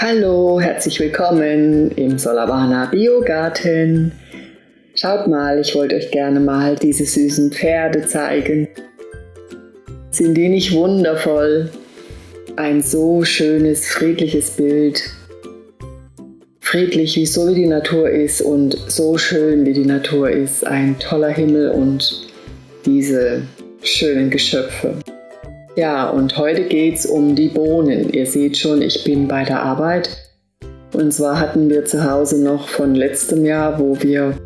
Hallo, herzlich willkommen im Solavana Biogarten. Schaut mal, ich wollte euch gerne mal diese süßen Pferde zeigen. Sind die nicht wundervoll? Ein so schönes, friedliches Bild. Friedlich, wie so wie die Natur ist und so schön wie die Natur ist. Ein toller Himmel und diese schönen Geschöpfe. Ja, und heute geht es um die Bohnen. Ihr seht schon, ich bin bei der Arbeit. Und zwar hatten wir zu Hause noch von letztem Jahr, wo wir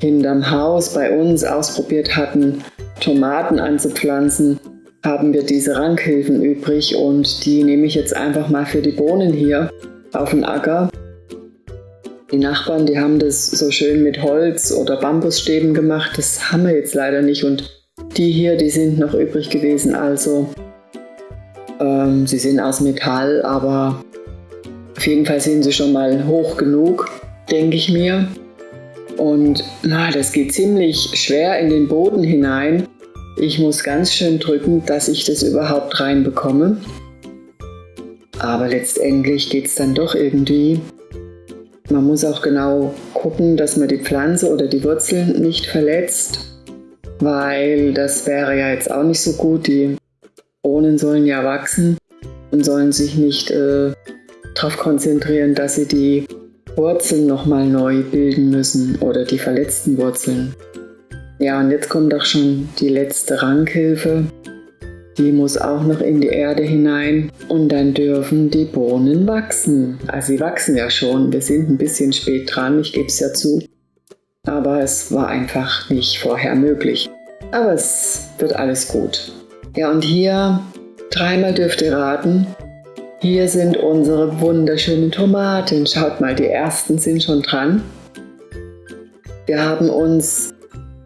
hinterm Haus bei uns ausprobiert hatten, Tomaten anzupflanzen, haben wir diese Rankhilfen übrig und die nehme ich jetzt einfach mal für die Bohnen hier auf den Acker. Die Nachbarn, die haben das so schön mit Holz oder Bambusstäben gemacht, das haben wir jetzt leider nicht und die hier, die sind noch übrig gewesen, also ähm, sie sind aus Metall, aber auf jeden Fall sind sie schon mal hoch genug, denke ich mir. Und na, das geht ziemlich schwer in den Boden hinein. Ich muss ganz schön drücken, dass ich das überhaupt reinbekomme. Aber letztendlich geht es dann doch irgendwie. Man muss auch genau gucken, dass man die Pflanze oder die Wurzeln nicht verletzt weil das wäre ja jetzt auch nicht so gut. Die Bohnen sollen ja wachsen und sollen sich nicht äh, darauf konzentrieren, dass sie die Wurzeln nochmal neu bilden müssen oder die verletzten Wurzeln. Ja, und jetzt kommt auch schon die letzte Rankhilfe. Die muss auch noch in die Erde hinein und dann dürfen die Bohnen wachsen. Also sie wachsen ja schon, wir sind ein bisschen spät dran, ich gebe es ja zu aber es war einfach nicht vorher möglich. Aber es wird alles gut. Ja, und hier, dreimal dürft ihr raten, hier sind unsere wunderschönen Tomaten. Schaut mal, die ersten sind schon dran. Wir haben uns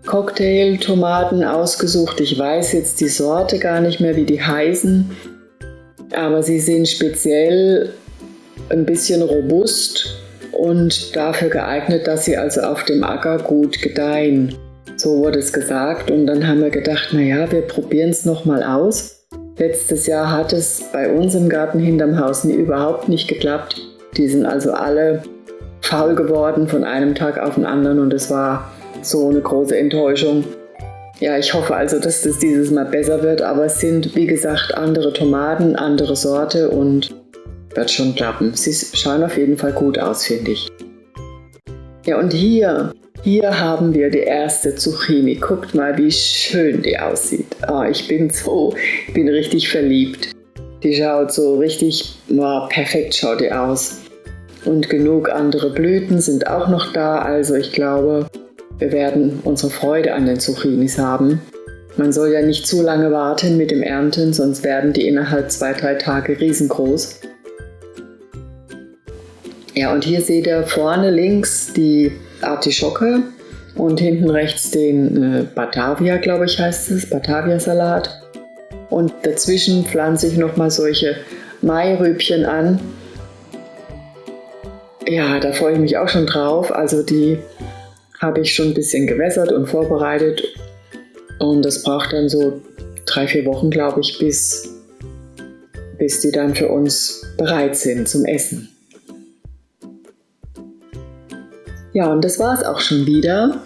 Cocktail-Tomaten ausgesucht. Ich weiß jetzt die Sorte gar nicht mehr, wie die heißen, aber sie sind speziell ein bisschen robust und dafür geeignet, dass sie also auf dem Acker gut gedeihen. So wurde es gesagt und dann haben wir gedacht, naja, wir probieren es nochmal aus. Letztes Jahr hat es bei uns im Garten hinterm Haus nie überhaupt nicht geklappt. Die sind also alle faul geworden von einem Tag auf den anderen und es war so eine große Enttäuschung. Ja, ich hoffe also, dass das dieses Mal besser wird, aber es sind wie gesagt andere Tomaten, andere Sorte und wird schon klappen. Sie schauen auf jeden Fall gut aus, finde ich. Ja, und hier, hier haben wir die erste Zucchini. Guckt mal, wie schön die aussieht. Oh, ich bin so, ich bin richtig verliebt. Die schaut so richtig, oh, perfekt schaut die aus. Und genug andere Blüten sind auch noch da, also ich glaube, wir werden unsere Freude an den Zucchinis haben. Man soll ja nicht zu lange warten mit dem Ernten, sonst werden die innerhalb zwei, drei Tage riesengroß. Ja, und hier seht ihr vorne links die Artischocke und hinten rechts den äh, Batavia, glaube ich heißt es, Batavia-Salat. Und dazwischen pflanze ich nochmal solche Mairübchen an. Ja, da freue ich mich auch schon drauf. Also die habe ich schon ein bisschen gewässert und vorbereitet. Und das braucht dann so drei, vier Wochen, glaube ich, bis, bis die dann für uns bereit sind zum Essen. Ja, und das war es auch schon wieder.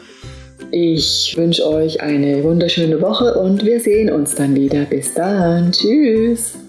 Ich wünsche euch eine wunderschöne Woche und wir sehen uns dann wieder. Bis dann. Tschüss.